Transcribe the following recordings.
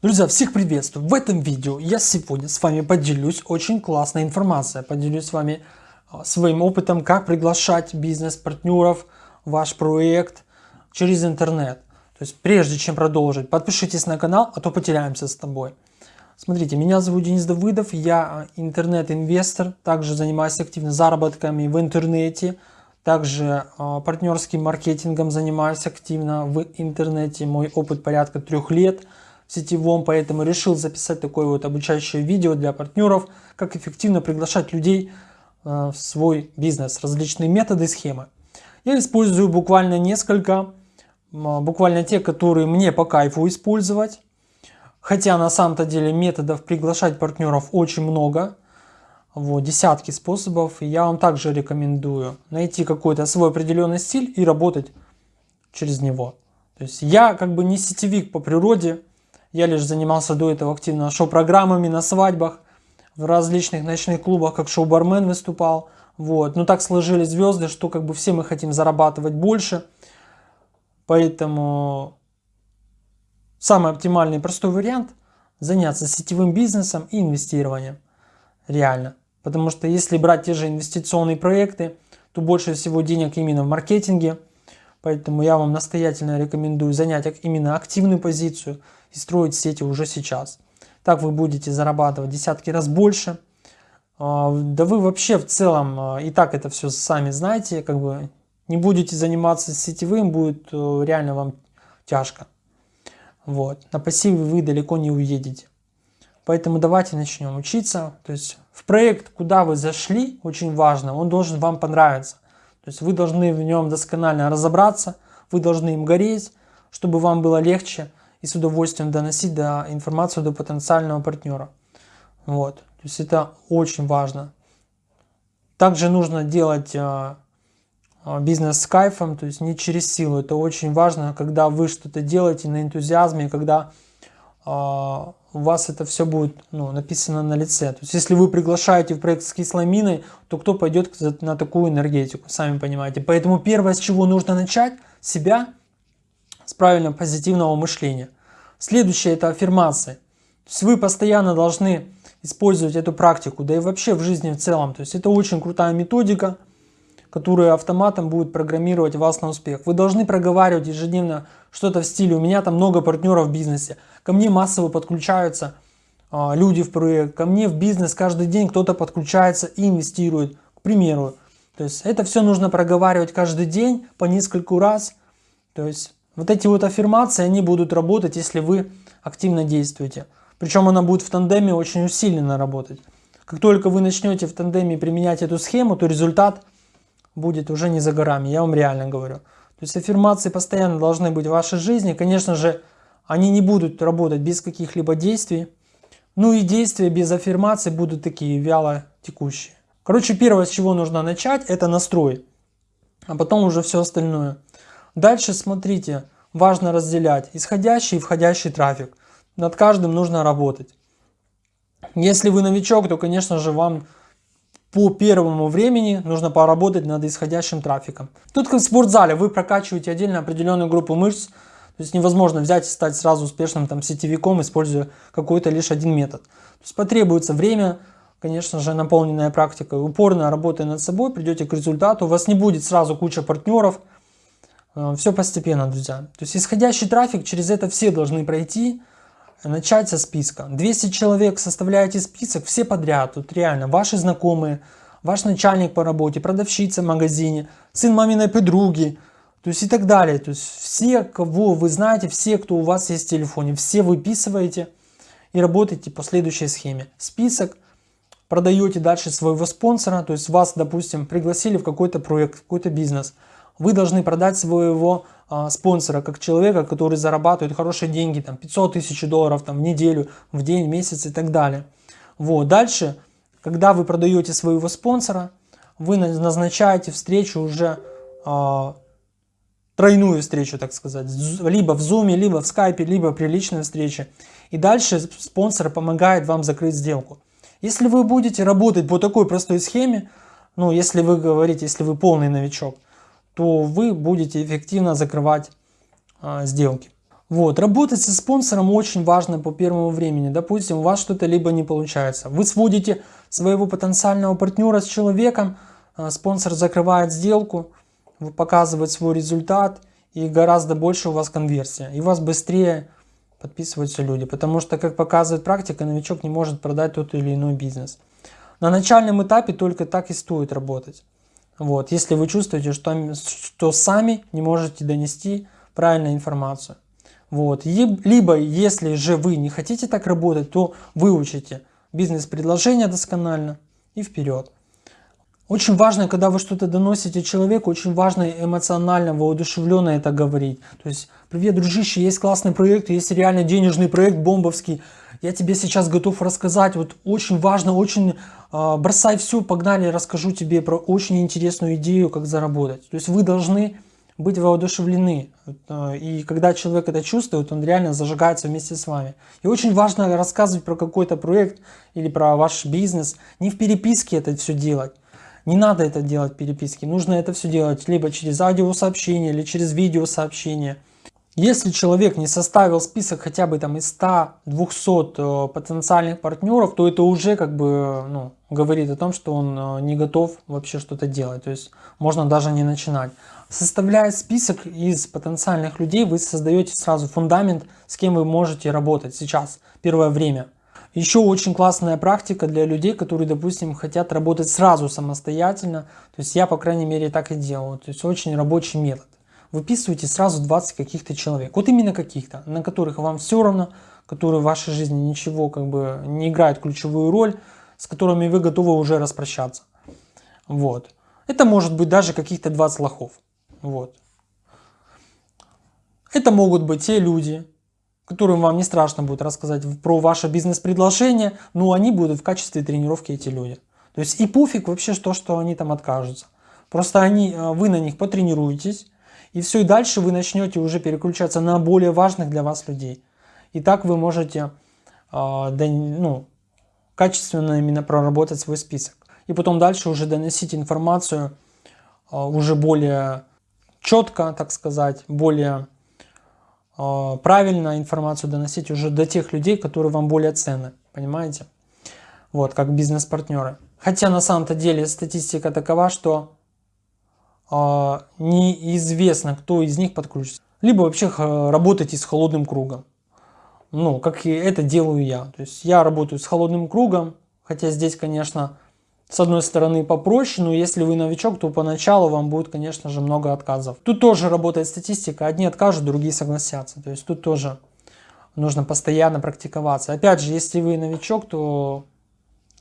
Друзья, всех приветствую! В этом видео я сегодня с вами поделюсь очень классной информацией. Поделюсь с вами а, своим опытом, как приглашать бизнес-партнеров в ваш проект через интернет. То есть прежде чем продолжить, подпишитесь на канал, а то потеряемся с тобой. Смотрите, меня зовут Денис Давыдов, я а, интернет-инвестор, также занимаюсь активно заработками в интернете, также э, партнерским маркетингом занимаюсь активно в интернете, мой опыт порядка трех лет – сетевом, поэтому решил записать такое вот обучающее видео для партнеров, как эффективно приглашать людей э, в свой бизнес, различные методы схемы. Я использую буквально несколько, буквально те, которые мне по кайфу использовать. Хотя на самом-то деле методов приглашать партнеров очень много, вот, десятки способов. Я вам также рекомендую найти какой-то свой определенный стиль и работать через него. То есть я как бы не сетевик по природе, я лишь занимался до этого активно шоу-программами на свадьбах, в различных ночных клубах, как шоу-бармен выступал. Вот. Но так сложились звезды, что как бы все мы хотим зарабатывать больше. Поэтому самый оптимальный простой вариант заняться сетевым бизнесом и инвестированием. Реально. Потому что если брать те же инвестиционные проекты, то больше всего денег именно в маркетинге. Поэтому я вам настоятельно рекомендую занять именно активную позицию – и строить сети уже сейчас. Так вы будете зарабатывать десятки раз больше. А, да вы вообще в целом а, и так это все сами знаете, как бы не будете заниматься сетевым, будет э, реально вам тяжко. Вот. На пассиве вы далеко не уедете. Поэтому давайте начнем учиться. То есть в проект, куда вы зашли, очень важно, он должен вам понравиться. То есть вы должны в нем досконально разобраться, вы должны им гореть, чтобы вам было легче и с удовольствием доносить до информацию до потенциального партнера. Вот. То есть это очень важно. Также нужно делать э, бизнес с кайфом, то есть не через силу. Это очень важно, когда вы что-то делаете на энтузиазме, когда э, у вас это все будет ну, написано на лице. То есть если вы приглашаете в проект с кислой миной, то кто пойдет на такую энергетику, сами понимаете. Поэтому первое, с чего нужно начать, себя с правильного позитивного мышления. Следующее это аффирмации. То есть вы постоянно должны использовать эту практику, да и вообще в жизни в целом. То есть это очень крутая методика, которая автоматом будет программировать вас на успех. Вы должны проговаривать ежедневно что-то в стиле «У меня там много партнеров в бизнесе, ко мне массово подключаются а, люди в проект, ко мне в бизнес каждый день кто-то подключается и инвестирует, к примеру». То есть это все нужно проговаривать каждый день по нескольку раз. То есть вот эти вот аффирмации, они будут работать, если вы активно действуете. Причем она будет в тандеме очень усиленно работать. Как только вы начнете в тандеме применять эту схему, то результат будет уже не за горами, я вам реально говорю. То есть аффирмации постоянно должны быть в вашей жизни. Конечно же, они не будут работать без каких-либо действий. Ну и действия без аффирмаций будут такие вяло текущие. Короче, первое, с чего нужно начать, это настрой. А потом уже все остальное. Дальше смотрите, важно разделять исходящий и входящий трафик. Над каждым нужно работать. Если вы новичок, то, конечно же, вам по первому времени нужно поработать над исходящим трафиком. Тут как в спортзале, вы прокачиваете отдельно определенную группу мышц, то есть невозможно взять и стать сразу успешным там сетевиком, используя какой-то лишь один метод. То есть потребуется время, конечно же, наполненная практикой, упорно работая над собой, придете к результату, у вас не будет сразу куча партнеров, все постепенно, друзья. То есть исходящий трафик, через это все должны пройти, начать со списка. 200 человек составляете список, все подряд, тут реально, ваши знакомые, ваш начальник по работе, продавщица в магазине, сын маминой подруги, то есть и так далее. То есть все, кого вы знаете, все, кто у вас есть в телефоне, все выписываете и работаете по следующей схеме. Список, продаете дальше своего спонсора, то есть вас, допустим, пригласили в какой-то проект, какой-то бизнес – вы должны продать своего а, спонсора как человека, который зарабатывает хорошие деньги, там 500 тысяч долларов там, в неделю, в день, в месяц и так далее. Вот. Дальше, когда вы продаете своего спонсора, вы назначаете встречу уже а, тройную встречу, так сказать, либо в Zoom, либо в Skype, либо при личной встрече. И дальше спонсор помогает вам закрыть сделку. Если вы будете работать по такой простой схеме, ну, если вы говорите, если вы полный новичок, то вы будете эффективно закрывать а, сделки. Вот, работать со спонсором очень важно по первому времени. Допустим, у вас что-то либо не получается. Вы сводите своего потенциального партнера с человеком, а, спонсор закрывает сделку, показывает свой результат, и гораздо больше у вас конверсия. И у вас быстрее подписываются люди. Потому что, как показывает практика, новичок не может продать тот или иной бизнес. На начальном этапе только так и стоит работать. Вот, если вы чувствуете, что, что сами не можете донести правильную информацию. Вот. Либо, если же вы не хотите так работать, то выучите бизнес-предложение досконально и вперед. Очень важно, когда вы что-то доносите человеку, очень важно эмоционально, воодушевленно это говорить. То есть, привет, дружище, есть классный проект, есть реально денежный проект бомбовский. Я тебе сейчас готов рассказать. Вот очень важно, очень э, бросай все, погнали, расскажу тебе про очень интересную идею, как заработать. То есть вы должны быть воодушевлены. Э, и когда человек это чувствует, он реально зажигается вместе с вами. И очень важно рассказывать про какой-то проект или про ваш бизнес. Не в переписке это все делать. Не надо это делать в переписке. Нужно это все делать либо через аудиосообщение, или через видеосообщение. Если человек не составил список хотя бы там из 100-200 э, потенциальных партнеров, то это уже как бы ну, говорит о том, что он э, не готов вообще что-то делать. То есть можно даже не начинать. Составляя список из потенциальных людей, вы создаете сразу фундамент, с кем вы можете работать сейчас, первое время. Еще очень классная практика для людей, которые, допустим, хотят работать сразу самостоятельно. То есть я, по крайней мере, так и делаю. То есть очень рабочий метод. Выписывайте сразу 20 каких-то человек. Вот именно каких-то, на которых вам все равно, которые в вашей жизни ничего как бы не играют ключевую роль, с которыми вы готовы уже распрощаться. Вот. Это может быть даже каких-то 20 лохов. Вот. Это могут быть те люди, которым вам не страшно будет рассказать про ваше бизнес-предложение, но они будут в качестве тренировки эти люди. То есть и пофиг вообще то, что они там откажутся. Просто они, э, вы на них потренируетесь, и все, и дальше вы начнете уже переключаться на более важных для вас людей. И так вы можете э, ну, качественно именно проработать свой список. И потом дальше уже доносить информацию э, уже более четко, так сказать, более э, правильно информацию доносить уже до тех людей, которые вам более ценны, понимаете? Вот, как бизнес-партнеры. Хотя на самом-то деле статистика такова, что неизвестно, кто из них подключится. Либо вообще работайте с холодным кругом. Ну, как и это делаю я. То есть я работаю с холодным кругом, хотя здесь, конечно, с одной стороны попроще, но если вы новичок, то поначалу вам будет, конечно же, много отказов. Тут тоже работает статистика, одни откажут, другие согласятся. То есть тут тоже нужно постоянно практиковаться. Опять же, если вы новичок, то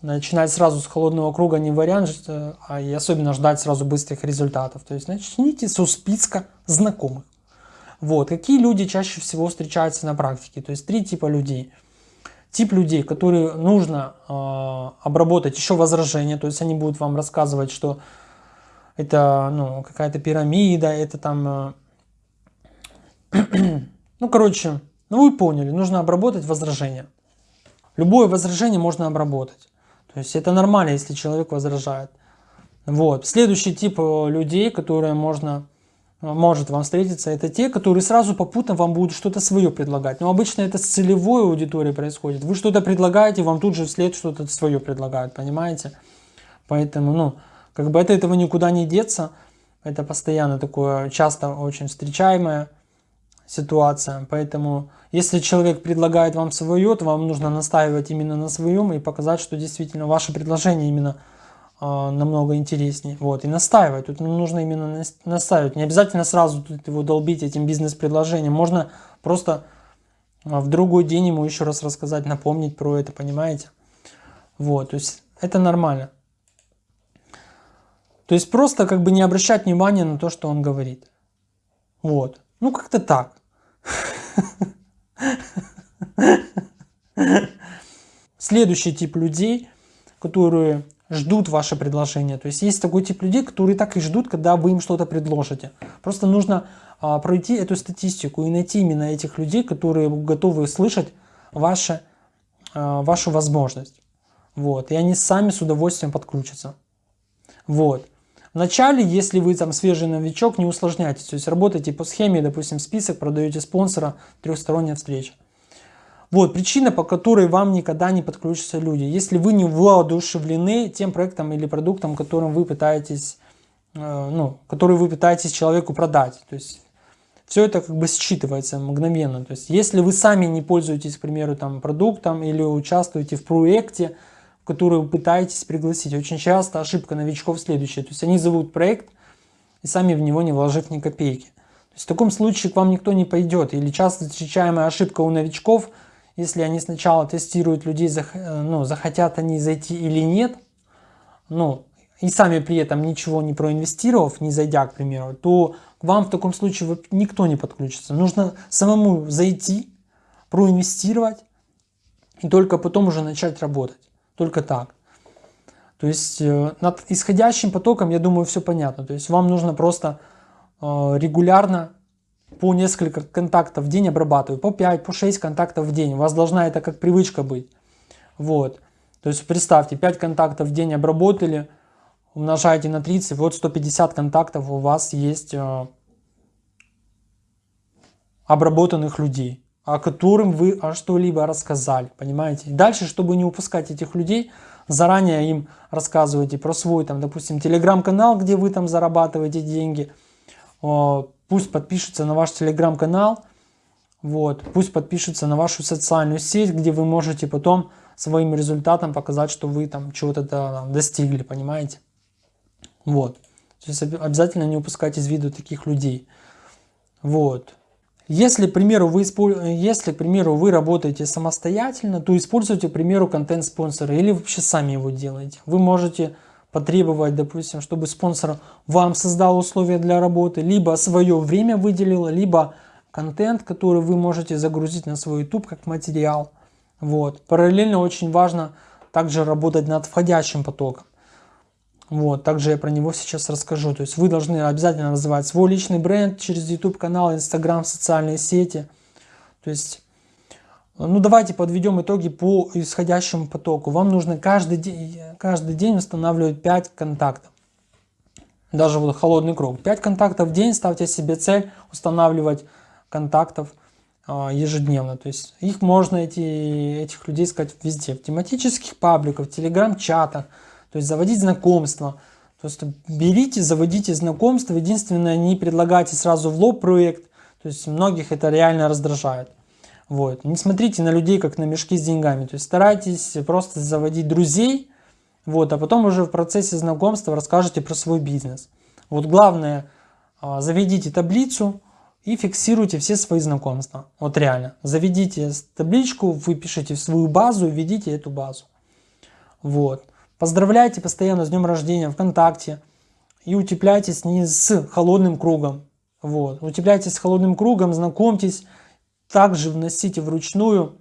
начинать сразу с холодного круга не вариант, а и особенно ждать сразу быстрых результатов. То есть начните со списка знакомых. Вот. Какие люди чаще всего встречаются на практике? То есть три типа людей – тип людей, которые нужно э, обработать еще возражения, то есть они будут вам рассказывать, что это ну, какая-то пирамида, это там, э, ну короче, ну вы поняли, нужно обработать возражения. Любое возражение можно обработать. То есть это нормально, если человек возражает. Вот. Следующий тип э, людей, которые можно может вам встретиться, это те, которые сразу попутно вам будут что-то свое предлагать. Но обычно это с целевой аудиторией происходит. Вы что-то предлагаете, вам тут же вслед что-то свое предлагают, понимаете? Поэтому, ну, как бы от этого никуда не деться. Это постоянно такое, часто очень встречаемая ситуация. Поэтому, если человек предлагает вам свое, то вам нужно настаивать именно на своем и показать, что действительно ваше предложение именно а, намного интереснее. Вот, и настаивать. Тут нужно именно настаивать. Не обязательно сразу тут его долбить этим бизнес-предложением. Можно просто а, в другой день ему еще раз рассказать, напомнить про это, понимаете? Вот, то есть это нормально. То есть просто как бы не обращать внимания на то, что он говорит. Вот. Ну как-то так. Следующий тип людей, которые ждут ваше предложение. То есть есть такой тип людей, которые так и ждут, когда вы им что-то предложите. Просто нужно а, пройти эту статистику и найти именно этих людей, которые готовы слышать ваше, а, вашу возможность. Вот. И они сами с удовольствием подключатся. Вот. Вначале, если вы там свежий новичок, не усложняйтесь. То есть работайте по схеме, допустим, список, продаете спонсора, трехсторонняя встреча. Вот причина, по которой вам никогда не подключатся люди. Если вы не воодушевлены тем проектом или продуктом, которым вы пытаетесь, э, ну, который вы пытаетесь человеку продать. То есть все это как бы считывается мгновенно. То есть если вы сами не пользуетесь, к примеру, там продуктом или участвуете в проекте, в который вы пытаетесь пригласить, очень часто ошибка новичков следующая. То есть они зовут проект и сами в него не вложив ни копейки. То есть в таком случае к вам никто не пойдет. Или часто встречаемая ошибка у новичков – если они сначала тестируют людей, ну, захотят они зайти или нет, ну, и сами при этом ничего не проинвестировав, не зайдя, к примеру, то к вам в таком случае никто не подключится. Нужно самому зайти, проинвестировать и только потом уже начать работать. Только так. То есть э, над исходящим потоком, я думаю, все понятно. То есть вам нужно просто э, регулярно по несколько контактов в день обрабатываю, по 5, по 6 контактов в день. У вас должна это как привычка быть. Вот. То есть представьте, 5 контактов в день обработали, умножаете на 30, вот 150 контактов у вас есть э, обработанных людей, о которым вы что-либо рассказали, понимаете? дальше, чтобы не упускать этих людей, заранее им рассказывайте про свой, там, допустим, телеграм-канал, где вы там зарабатываете деньги, Пусть подпишется на ваш телеграм-канал, вот, пусть подпишется на вашу социальную сеть, где вы можете потом своим результатом показать, что вы там чего-то достигли, понимаете? Вот. То есть обязательно не упускать из виду таких людей. Вот. Если, к примеру, вы, если, к примеру, вы работаете самостоятельно, то используйте, к примеру, контент-спонсора или вообще сами его делаете. Вы можете потребовать, допустим, чтобы спонсор вам создал условия для работы, либо свое время выделил, либо контент, который вы можете загрузить на свой YouTube как материал. Вот. Параллельно очень важно также работать над входящим потоком. Вот, также я про него сейчас расскажу. То есть вы должны обязательно развивать свой личный бренд через YouTube канал, Instagram, социальные сети. То есть ну давайте подведем итоги по исходящему потоку. Вам нужно каждый день, каждый день устанавливать 5 контактов. Даже вот холодный круг. 5 контактов в день, ставьте себе цель устанавливать контактов а, ежедневно. То есть их можно, эти, этих людей искать везде. В тематических пабликах, в телеграм-чатах. То есть заводить знакомства. То есть берите, заводите знакомства. Единственное, не предлагайте сразу в лоб проект. То есть многих это реально раздражает. Вот. Не смотрите на людей, как на мешки с деньгами. То есть старайтесь просто заводить друзей, вот, а потом уже в процессе знакомства расскажете про свой бизнес. Вот главное, а, заведите таблицу и фиксируйте все свои знакомства. Вот реально. Заведите табличку, выпишите в свою базу, введите эту базу. Вот. Поздравляйте постоянно с днем рождения ВКонтакте и утепляйтесь не с холодным кругом. Вот. Утепляйтесь с холодным кругом, знакомьтесь также вносите вручную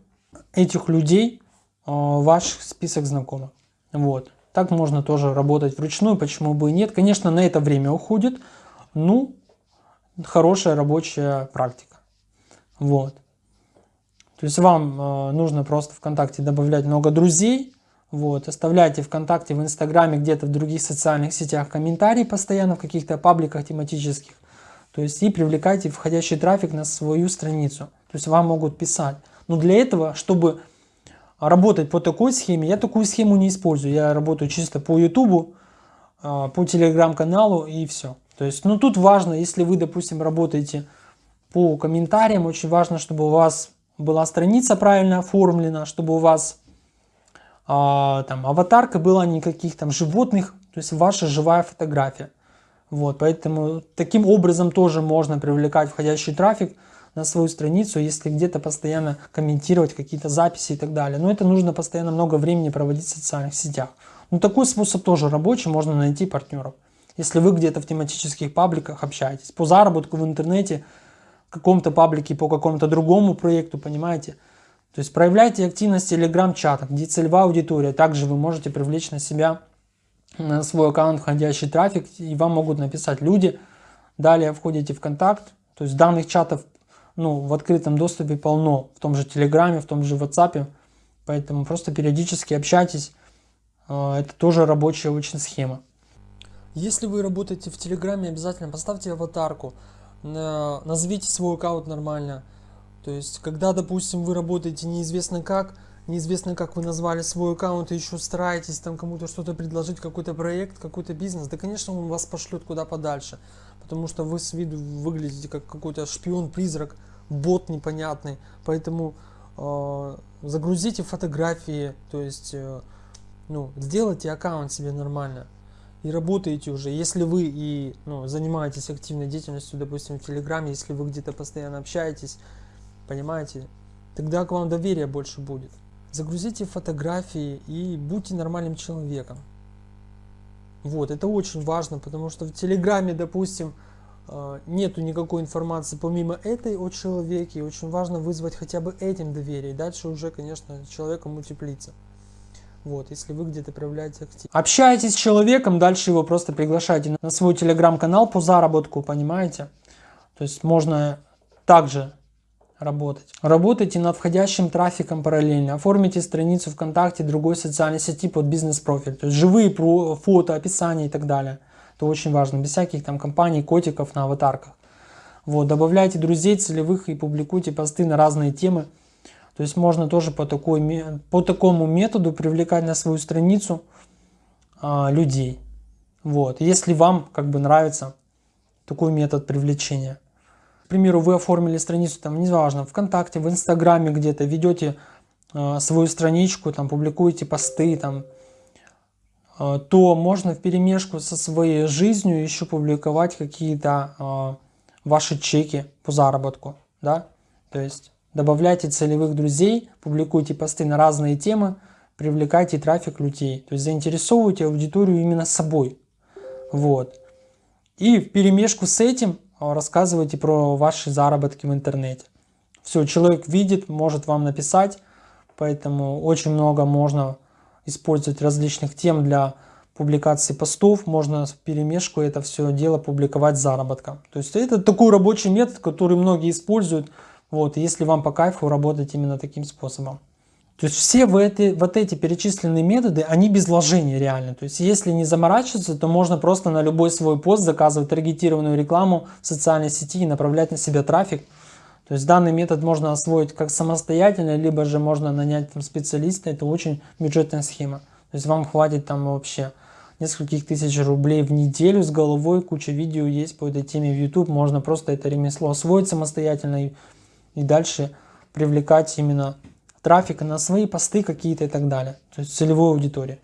этих людей э, в ваш список знакомых. Вот. Так можно тоже работать вручную, почему бы и нет. Конечно, на это время уходит, ну, хорошая рабочая практика. Вот. То есть вам э, нужно просто ВКонтакте добавлять много друзей, вот, оставляйте ВКонтакте, в Инстаграме, где-то в других социальных сетях комментарии постоянно в каких-то пабликах тематических. То есть и привлекайте входящий трафик на свою страницу. То есть вам могут писать. Но для этого, чтобы работать по такой схеме, я такую схему не использую. Я работаю чисто по YouTube, а, по телеграм-каналу и все. То есть, ну тут важно, если вы, допустим, работаете по комментариям, очень важно, чтобы у вас была страница правильно оформлена, чтобы у вас а, там аватарка была никаких там животных, то есть ваша живая фотография. Вот, поэтому таким образом тоже можно привлекать входящий трафик на свою страницу, если где-то постоянно комментировать какие-то записи и так далее. Но это нужно постоянно много времени проводить в социальных сетях. Но такой способ тоже рабочий, можно найти партнеров. Если вы где-то в тематических пабликах общаетесь, по заработку в интернете, в каком-то паблике по какому-то другому проекту, понимаете? То есть проявляйте активность в телеграм-чатах, где целевая аудитория. Также вы можете привлечь на себя, на свой аккаунт входящий трафик, и вам могут написать люди. Далее входите в контакт, то есть данных чатов ну, в открытом доступе полно, в том же Телеграме, в том же WhatsApp, поэтому просто периодически общайтесь, а, это тоже рабочая очень схема. Если вы работаете в Телеграме, обязательно поставьте аватарку, назовите свой аккаунт нормально. То есть, когда, допустим, вы работаете неизвестно как, неизвестно как вы назвали свой аккаунт и еще стараетесь там кому-то что-то предложить, какой-то проект, какой-то бизнес, да, конечно, он вас пошлет куда подальше. Потому что вы с виду выглядите как какой-то шпион-призрак, бот непонятный. Поэтому э, загрузите фотографии, то есть, э, ну, сделайте аккаунт себе нормально и работаете уже, если вы и ну, занимаетесь активной деятельностью, допустим, в Телеграме, если вы где-то постоянно общаетесь, понимаете, тогда к вам доверия больше будет. Загрузите фотографии и будьте нормальным человеком. Вот, это очень важно, потому что в Телеграме, допустим, э, нету никакой информации помимо этой о человеке, очень важно вызвать хотя бы этим доверие, дальше уже, конечно, человеком мультиплится. Вот, если вы где-то проявляете актив. Общаетесь с человеком, дальше его просто приглашайте на свой телеграм-канал по заработку, понимаете? То есть можно также работать. Работайте над входящим трафиком параллельно. Оформите страницу ВКонтакте, другой социальной сети под бизнес-профиль. То есть живые фото, описания и так далее. Это очень важно. Без всяких там компаний, котиков на аватарках. Вот, добавляйте друзей целевых и публикуйте посты на разные темы. То есть можно тоже по, такой, по такому методу привлекать на свою страницу а, людей. Вот. Если вам как бы нравится такой метод привлечения. К примеру, вы оформили страницу, там, неважно, ВКонтакте, в Инстаграме где-то, ведете э, свою страничку, там, публикуете посты, там, э, то можно в перемешку со своей жизнью еще публиковать какие-то э, ваши чеки по заработку, да, то есть Добавляйте целевых друзей, публикуйте посты на разные темы, привлекайте трафик людей. То есть заинтересовывайте аудиторию именно собой. Вот. И в перемешку с этим рассказывайте про ваши заработки в интернете. Все, человек видит, может вам написать, поэтому очень много можно использовать различных тем для публикации постов, можно в перемешку это все дело публиковать заработком. То есть это такой рабочий метод, который многие используют, вот, если вам по кайфу работать именно таким способом. То есть все в эти, вот эти перечисленные методы, они без вложения реально. То есть если не заморачиваться, то можно просто на любой свой пост заказывать таргетированную рекламу в социальной сети и направлять на себя трафик. То есть данный метод можно освоить как самостоятельно, либо же можно нанять там специалиста. Это очень бюджетная схема. То есть вам хватит там вообще нескольких тысяч рублей в неделю с головой. Куча видео есть по этой теме в YouTube. Можно просто это ремесло освоить самостоятельно и и дальше привлекать именно трафик на свои посты какие-то и так далее. То есть целевую аудиторию.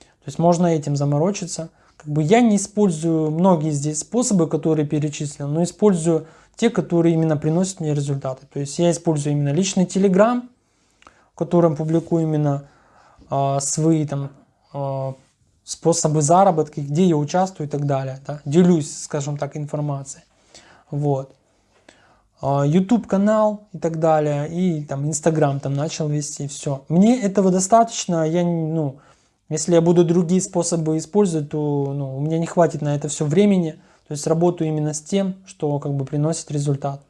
То есть можно этим заморочиться. Как бы я не использую многие здесь способы, которые перечислил, но использую те, которые именно приносят мне результаты. То есть я использую именно личный телеграм, в котором публикую именно э, свои там э, способы заработка, где я участвую и так далее. Да? Делюсь, скажем так, информацией. Вот. А, YouTube канал и так далее, и там Instagram там начал вести, все. Мне этого достаточно, я, ну, если я буду другие способы использовать, то ну, у меня не хватит на это все времени, то есть работаю именно с тем, что как бы приносит результат.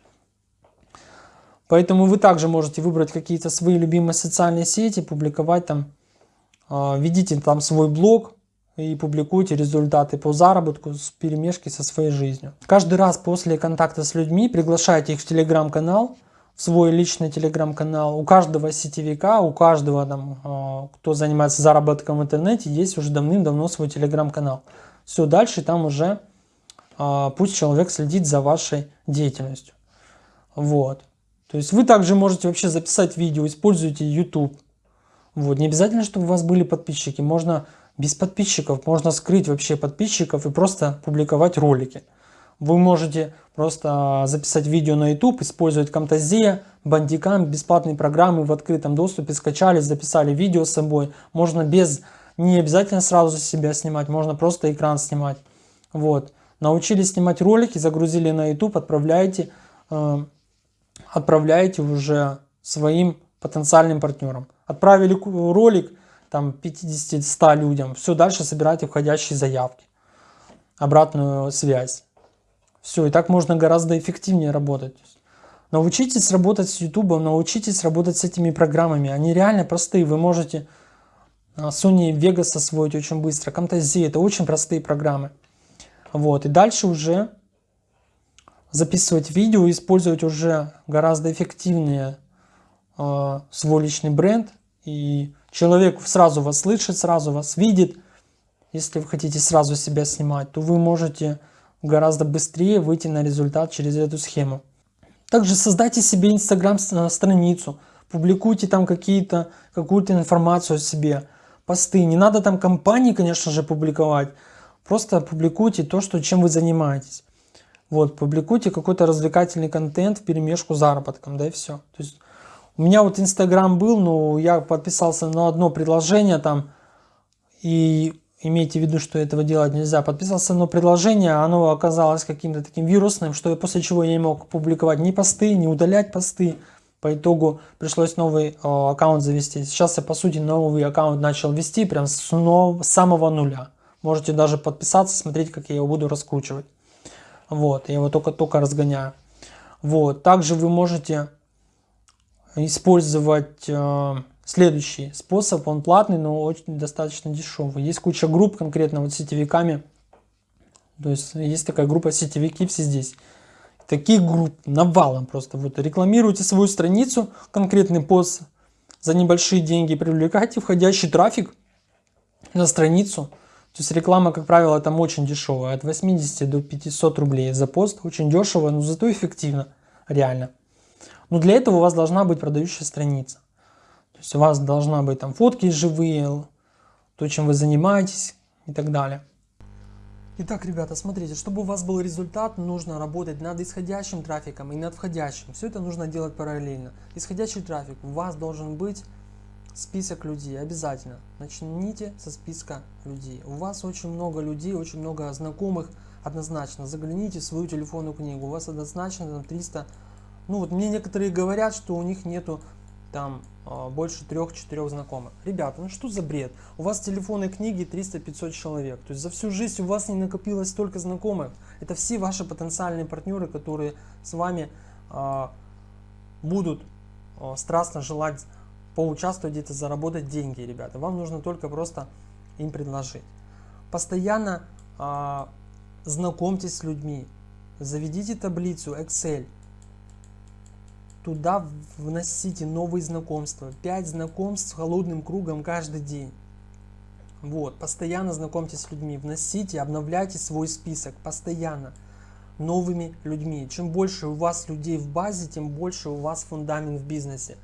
Поэтому вы также можете выбрать какие-то свои любимые социальные сети, публиковать там, а, ведите там свой блог, и публикуйте результаты по заработку с перемешки со своей жизнью. Каждый раз после контакта с людьми приглашайте их в телеграм-канал, в свой личный телеграм-канал. У каждого сетевика, у каждого, там, а, кто занимается заработком в интернете, есть уже давным-давно свой телеграм-канал. Все, дальше там уже а, пусть человек следит за вашей деятельностью. Вот. То есть вы также можете вообще записать видео, используйте YouTube. Вот. Не обязательно, чтобы у вас были подписчики. Можно без подписчиков можно скрыть вообще подписчиков и просто публиковать ролики. Вы можете просто записать видео на YouTube, использовать Camtasia, Bandicam, бесплатные программы в открытом доступе, скачали, записали видео с собой. Можно без, не обязательно сразу себя снимать, можно просто экран снимать. Вот. Научились снимать ролики, загрузили на YouTube, отправляете, э, отправляете уже своим потенциальным партнерам. Отправили ролик, там 50-100 людям. Все, дальше собирайте входящие заявки, обратную связь. Все, и так можно гораздо эффективнее работать. Научитесь работать с YouTube, научитесь работать с этими программами. Они реально простые. Вы можете а, Sony Vegas освоить очень быстро. Camtasia это очень простые программы. Вот, и дальше уже записывать видео, использовать уже гораздо эффективнее э, свой личный бренд. И человек сразу вас слышит, сразу вас видит. Если вы хотите сразу себя снимать, то вы можете гораздо быстрее выйти на результат через эту схему. Также создайте себе инстаграм страницу, публикуйте там какие-то какую-то информацию о себе, посты. Не надо там компании, конечно же, публиковать. Просто публикуйте то, что, чем вы занимаетесь. Вот, публикуйте какой-то развлекательный контент в перемешку с заработком, да и все. То есть у меня вот Инстаграм был, но я подписался на одно предложение там, и имейте в виду, что этого делать нельзя. Подписался на предложение, оно оказалось каким-то таким вирусным, что после чего я не мог публиковать ни посты, ни удалять посты. По итогу пришлось новый э, аккаунт завести. Сейчас я по сути новый аккаунт начал вести прям с, но, с самого нуля. Можете даже подписаться, смотреть, как я его буду раскручивать. Вот, я его только-только разгоняю. Вот, также вы можете использовать э, следующий способ. Он платный, но очень достаточно дешевый. Есть куча групп конкретно вот сетевиками. То есть есть такая группа сетевики все здесь. Таких групп навалом просто. Вот рекламируйте свою страницу, конкретный пост за небольшие деньги, привлекайте входящий трафик на страницу. То есть реклама, как правило, там очень дешевая, от 80 до 500 рублей за пост. Очень дешево, но зато эффективно, реально. Но для этого у вас должна быть продающая страница. То есть у вас должна быть там фотки живые, то, чем вы занимаетесь и так далее. Итак, ребята, смотрите, чтобы у вас был результат, нужно работать над исходящим трафиком и над входящим. Все это нужно делать параллельно. Исходящий трафик у вас должен быть список людей, обязательно. Начните со списка людей. У вас очень много людей, очень много знакомых, однозначно. Загляните в свою телефонную книгу, у вас однозначно там 300 ну вот мне некоторые говорят, что у них нету там а, больше трех-четырех знакомых. Ребята, ну что за бред? У вас в телефонной книге 300-500 человек. То есть за всю жизнь у вас не накопилось столько знакомых. Это все ваши потенциальные партнеры, которые с вами э, будут э, страстно желать поучаствовать где-то, заработать деньги, ребята. Вам нужно только просто им предложить. Постоянно э, знакомьтесь с людьми. Заведите таблицу Excel Туда вносите новые знакомства. 5 знакомств с холодным кругом каждый день. Вот, постоянно знакомьтесь с людьми, вносите, обновляйте свой список постоянно новыми людьми. Чем больше у вас людей в базе, тем больше у вас фундамент в бизнесе.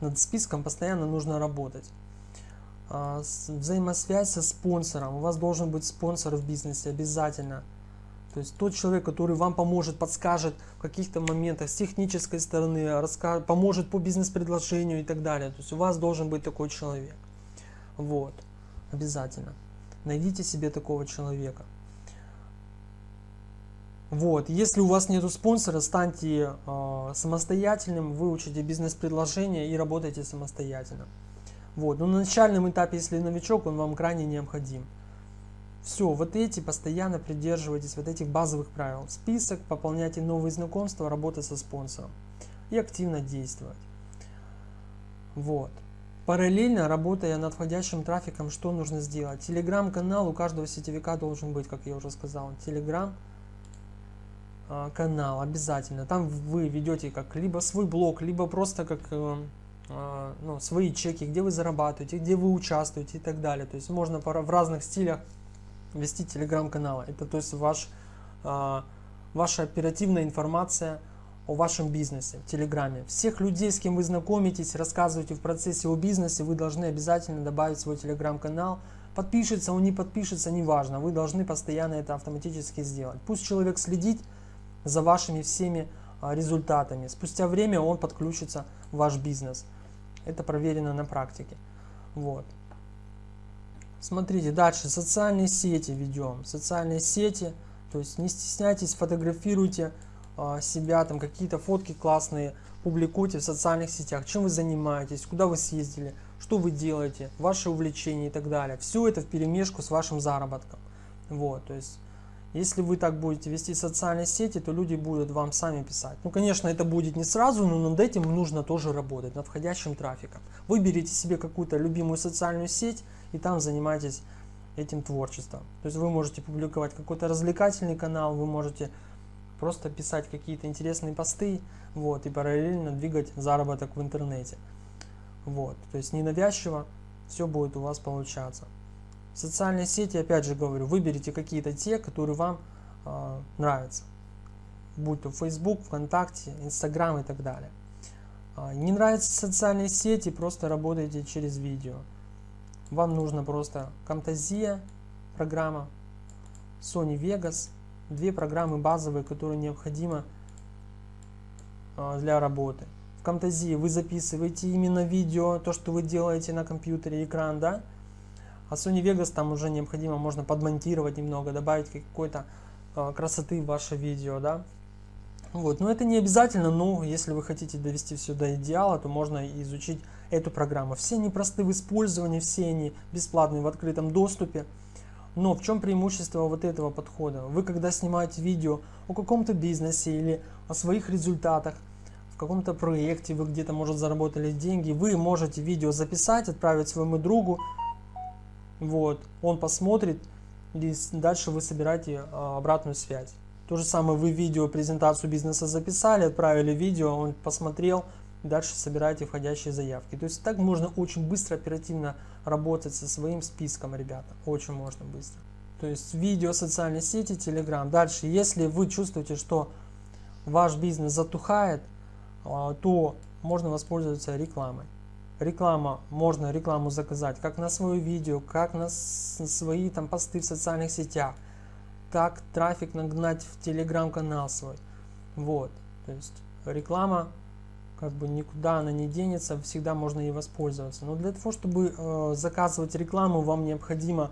Над списком постоянно нужно работать. А, взаимосвязь со спонсором. У вас должен быть спонсор в бизнесе обязательно. То есть тот человек, который вам поможет, подскажет в каких-то моментах с технической стороны, расскажет, поможет по бизнес-предложению и так далее. То есть у вас должен быть такой человек. Вот, обязательно. Найдите себе такого человека. Вот, если у вас нету спонсора, станьте э, самостоятельным, выучите бизнес-предложение и работайте самостоятельно. Вот, но на начальном этапе, если новичок, он вам крайне необходим. Все, вот эти постоянно придерживайтесь вот этих базовых правил. Список, пополняйте новые знакомства, работа со спонсором. И активно действовать. Вот. Параллельно, работая над входящим трафиком, что нужно сделать? Телеграм-канал у каждого сетевика должен быть, как я уже сказал. Телеграм канал обязательно. Там вы ведете как либо свой блог, либо просто как э, а, ну, свои чеки, где вы зарабатываете, где вы участвуете и так далее. То есть можно в разных стилях вести телеграм-каналы. Это то есть ваш, э, ваша оперативная информация о вашем бизнесе в Телеграме. Всех людей, с кем вы знакомитесь, рассказываете в процессе о бизнесе, вы должны обязательно добавить свой Телеграм-канал. Подпишется он, не подпишется, неважно. Вы должны постоянно это автоматически сделать. Пусть человек следит за вашими всеми а, результатами. Спустя время он подключится в ваш бизнес. Это проверено на практике. Вот. Смотрите, дальше социальные сети ведем. Социальные сети, то есть не стесняйтесь, фотографируйте э, себя, там какие-то фотки классные, публикуйте в социальных сетях, чем вы занимаетесь, куда вы съездили, что вы делаете, ваши увлечения и так далее. Все это в перемешку с вашим заработком. Вот, то есть если вы так будете вести социальные сети, то люди будут вам сами писать. Ну, конечно, это будет не сразу, но над этим нужно тоже работать, над входящим трафиком. Выберите себе какую-то любимую социальную сеть и там занимайтесь этим творчеством. То есть вы можете публиковать какой-то развлекательный канал, вы можете просто писать какие-то интересные посты, вот, и параллельно двигать заработок в интернете. Вот, то есть ненавязчиво все будет у вас получаться. Социальные сети, опять же говорю, выберите какие-то те, которые вам э, нравятся. Будь то Facebook, ВКонтакте, Инстаграм и так далее. Э, не нравятся социальные сети, просто работайте через видео. Вам нужно просто Camtasia программа, Sony Vegas, две программы базовые, которые необходимы э, для работы. В Camtasia вы записываете именно видео, то, что вы делаете на компьютере, экран, да, а Sony Vegas там уже необходимо, можно подмонтировать немного, добавить какой-то э, красоты в ваше видео, да. Вот, но это не обязательно, но если вы хотите довести все до идеала, то можно изучить эту программу. Все они просты в использовании, все они бесплатные в открытом доступе. Но в чем преимущество вот этого подхода? Вы когда снимаете видео о каком-то бизнесе или о своих результатах, в каком-то проекте, вы где-то, может, заработали деньги, вы можете видео записать, отправить своему другу, вот, он посмотрит, и дальше вы собираете а, обратную связь. То же самое вы видео, презентацию бизнеса записали, отправили видео, он посмотрел, дальше собираете входящие заявки. То есть так можно очень быстро, оперативно работать со своим списком, ребята. Очень можно быстро. То есть видео, социальные сети, Telegram. Дальше, если вы чувствуете, что ваш бизнес затухает, а, то можно воспользоваться рекламой реклама, можно рекламу заказать как на свое видео, как на свои там посты в социальных сетях, как трафик нагнать в телеграм-канал свой. Вот, то есть реклама как бы никуда она не денется, всегда можно ей воспользоваться. Но для того, чтобы э, заказывать рекламу, вам необходимо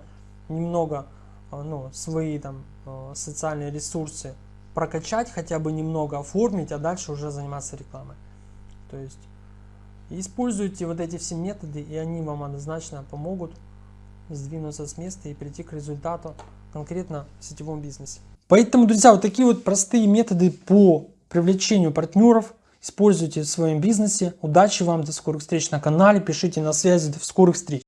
немного э, ну, свои там э, социальные ресурсы прокачать, хотя бы немного оформить, а дальше уже заниматься рекламой. То есть используйте вот эти все методы, и они вам однозначно помогут сдвинуться с места и прийти к результату конкретно в сетевом бизнесе. Поэтому, друзья, вот такие вот простые методы по привлечению партнеров используйте в своем бизнесе. Удачи вам, до скорых встреч на канале, пишите на связи, до скорых встреч.